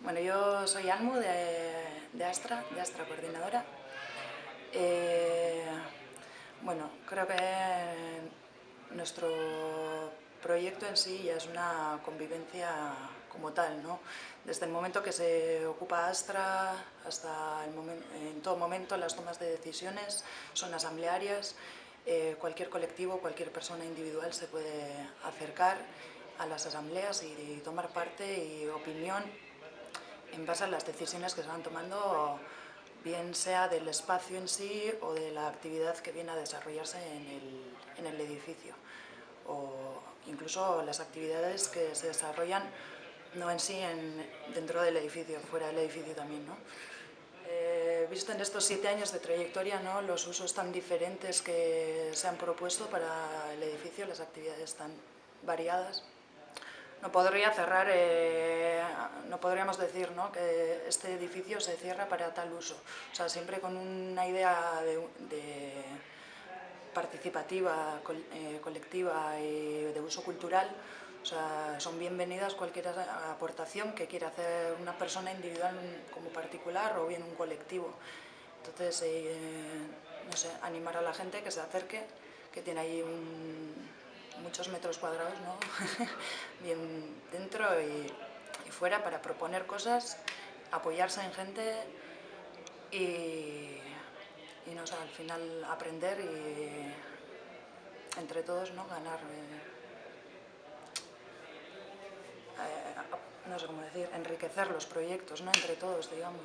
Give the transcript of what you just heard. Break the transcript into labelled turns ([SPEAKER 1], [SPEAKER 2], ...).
[SPEAKER 1] Bueno, yo soy Almu de, Astra, de Astra Coordinadora. Eh, bueno, creo que nuestro proyecto en sí ya es una convivencia como tal, ¿no? Desde el momento que se ocupa Astra hasta el momento, en todo momento las tomas de decisiones son asamblearias, eh, cualquier colectivo, cualquier persona individual se puede acercar a las asambleas y tomar parte y opinión en base a las decisiones que se van tomando, bien sea del espacio en sí o de la actividad que viene a desarrollarse en el, edificio, o incluso las actividades que se desarrollan no en sí dentro del edificio, fuera del edificio también. ¿no? Eh, visto en estos siete años de trayectoria, ¿no? los usos tan diferentes que se han propuesto para el edificio, las actividades tan variadas, no podría cerrar, eh, podríamos decir ¿no? que este edificio se cierra para tal uso. O sea, siempre con una idea de, participativa, eh, colectiva y de uso cultural, o sea, son bienvenidas cualquier aportación que quiera hacer una persona individual como particular o bien un colectivo. Entonces, eh, no sé, animar a la gente que se acerque, que tiene ahí un, muchos metros cuadrados, ¿no? bien dentro y, fuera para proponer cosas, apoyarse en gente y, no al final aprender y entre todos ¿no? ganar, eh, eh, no sé cómo decir, enriquecer los proyectos ¿no? entre todos, digamos.